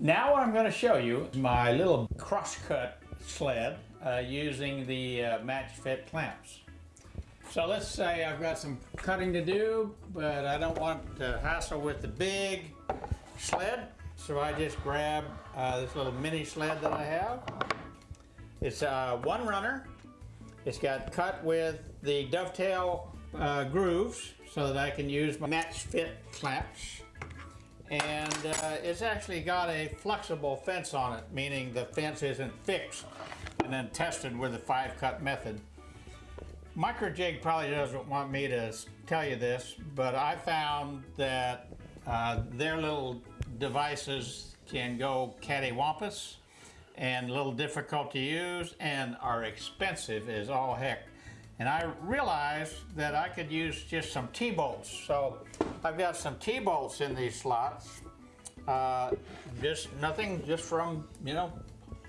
Now what I'm going to show you is my little crosscut sled uh, using the uh, match fit clamps. So let's say I've got some cutting to do, but I don't want to hassle with the big sled. So I just grab uh, this little mini sled that I have. It's uh, one runner. It's got cut with the dovetail uh, grooves so that I can use my match fit clamps. And uh, it's actually got a flexible fence on it, meaning the fence isn't fixed and then tested with the five cut method. Microjig probably doesn't want me to tell you this, but I found that uh, their little devices can go cattywampus and a little difficult to use and are expensive as all heck. And I realized that I could use just some T-bolts. So I've got some T-bolts in these slots. Uh, just nothing, just from, you know,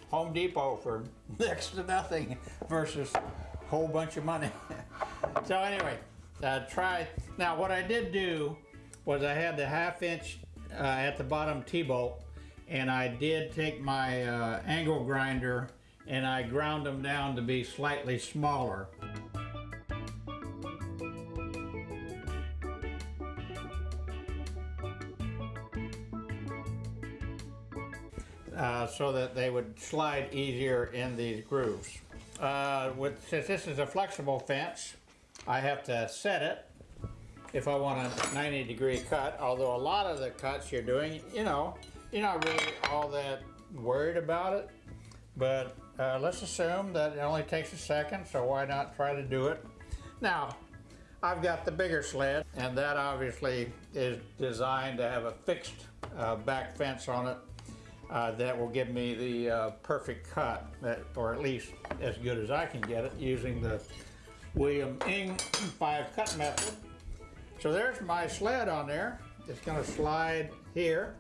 Home Depot for next to nothing versus a whole bunch of money. so anyway, uh, try. Now what I did do was I had the half inch uh, at the bottom T-bolt and I did take my uh, angle grinder and I ground them down to be slightly smaller. Uh, so that they would slide easier in these grooves. Uh, with, since this is a flexible fence, I have to set it if I want a 90 degree cut, although a lot of the cuts you're doing, you know, you're not really all that worried about it, but uh, let's assume that it only takes a second, so why not try to do it? Now, I've got the bigger sled, and that obviously is designed to have a fixed uh, back fence on it uh, that will give me the uh, perfect cut, that, or at least as good as I can get it using the William Ng 5 cut method. So there's my sled on there. It's going to slide here.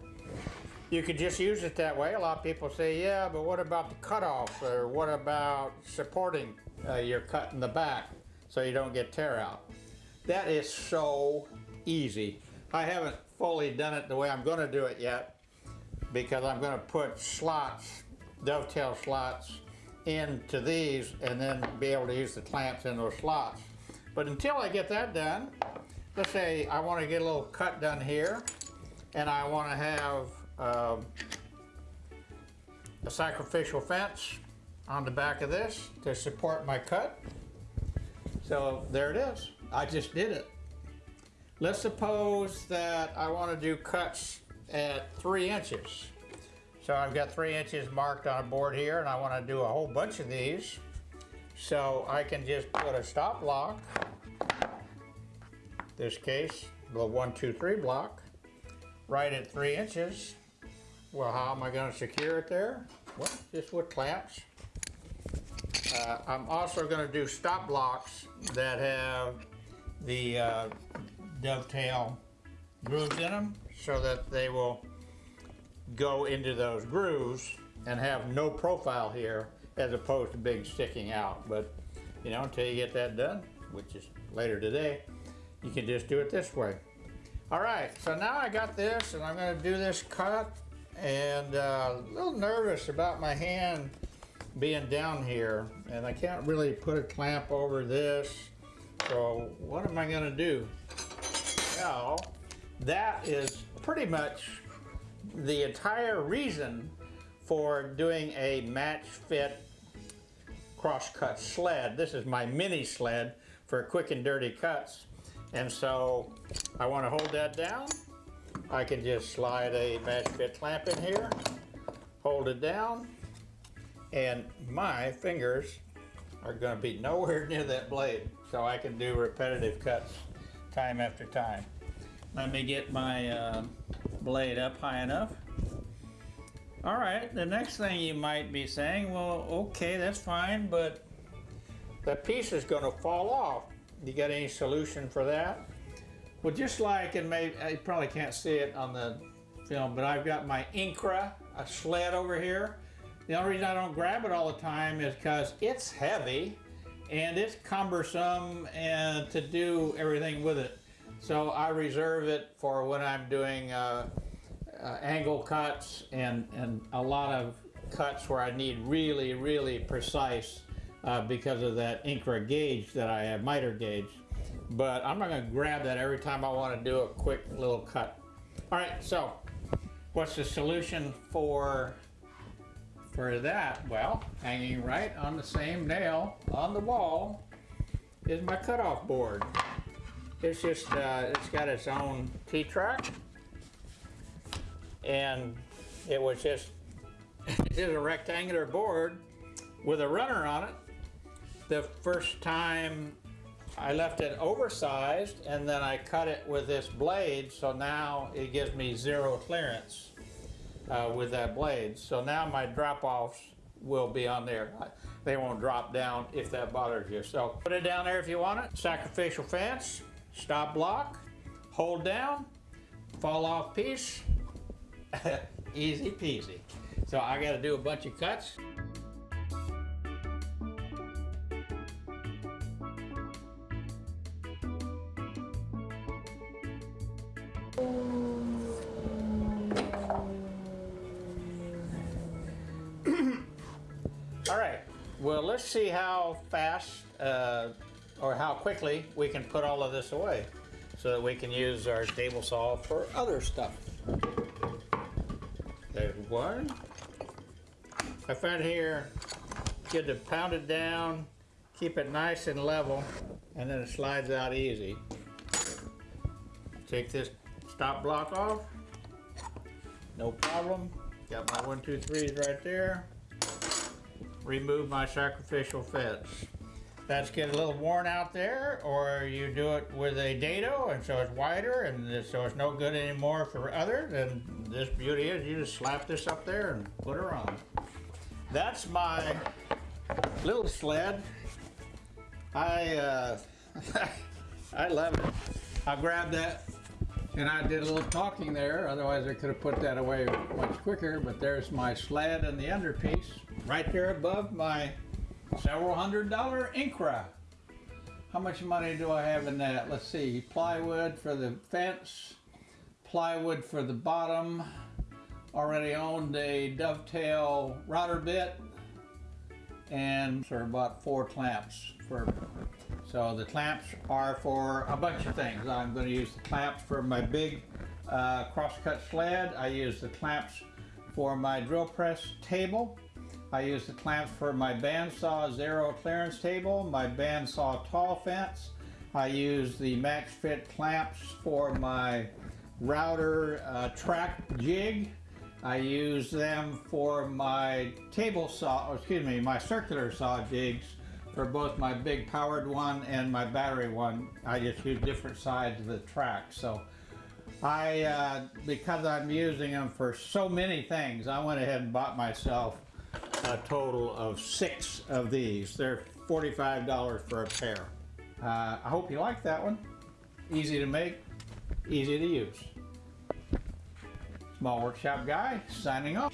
You could just use it that way. A lot of people say, yeah, but what about the cutoff? Or what about supporting uh, your cut in the back so you don't get tear out? That is so easy. I haven't fully done it the way I'm going to do it yet, because I'm going to put slots, dovetail slots into these and then be able to use the clamps in those slots. But until I get that done, let's say I want to get a little cut done here and I want to have um, a sacrificial fence on the back of this to support my cut. So there it is. I just did it. Let's suppose that I want to do cuts at three inches. So I've got three inches marked on a board here and I want to do a whole bunch of these. So I can just put a stop block, this case, the one, two, three block, right at three inches. Well, how am I going to secure it there? Well, just with clamps. Uh, I'm also going to do stop blocks that have the uh, dovetail grooves in them so that they will go into those grooves and have no profile here as opposed to big sticking out. But, you know, until you get that done, which is later today, you can just do it this way. All right, so now I got this and I'm gonna do this cut and uh, a little nervous about my hand being down here and I can't really put a clamp over this. So what am I gonna do? Well, that is pretty much the entire reason for doing a match fit crosscut sled. This is my mini sled for quick and dirty cuts. And so I want to hold that down. I can just slide a match fit clamp in here, hold it down, and my fingers are going to be nowhere near that blade. So I can do repetitive cuts time after time. Let me get my uh, blade up high enough. All right, the next thing you might be saying, well, okay, that's fine, but that piece is gonna fall off. You got any solution for that? Well, just like, and maybe, I probably can't see it on the film, but I've got my Incra, a sled over here. The only reason I don't grab it all the time is because it's heavy and it's cumbersome and to do everything with it. So I reserve it for when I'm doing uh, uh, angle cuts and, and a lot of cuts where I need really, really precise uh, because of that Incra gauge that I have, miter gauge. But I'm not gonna grab that every time I wanna do a quick little cut. All right, so what's the solution for for that? Well, hanging right on the same nail on the wall is my cutoff board. It's just, uh, it's got its own T-track. And it was just, it is a rectangular board with a runner on it. The first time I left it oversized and then I cut it with this blade so now it gives me zero clearance uh, with that blade. So now my drop-offs will be on there. They won't drop down if that bothers you. So put it down there if you want it. Sacrificial fence, stop block, hold down, fall off piece, easy peasy. So I gotta do a bunch of cuts. All right, well, let's see how fast uh, or how quickly we can put all of this away so that we can use our table saw for other stuff. There's one. I found here, good to pound it down, keep it nice and level, and then it slides out easy. Take this stop block off. No problem. Got my one, two, threes right there remove my sacrificial fence. That's getting a little worn out there, or you do it with a dado, and so it's wider, and so it's no good anymore for others, and this beauty is you just slap this up there and put her on. That's my little sled. I, uh, I love it. I grabbed that and I did a little talking there, otherwise I could have put that away much quicker, but there's my sled and the underpiece right there above my several hundred dollar Incra. How much money do I have in that? Let's see, plywood for the fence, plywood for the bottom, already owned a dovetail router bit, and for about four clamps for so the clamps are for a bunch of things. I'm going to use the clamps for my big uh, crosscut sled. I use the clamps for my drill press table. I use the clamps for my bandsaw zero clearance table, my bandsaw tall fence. I use the match fit clamps for my router uh, track jig. I use them for my table saw, oh, excuse me, my circular saw jigs for both my big powered one and my battery one. I just use different sides of the track. So I, uh, because I'm using them for so many things, I went ahead and bought myself a total of six of these. They're $45 for a pair. Uh, I hope you like that one. Easy to make, easy to use. Small Workshop Guy, signing off.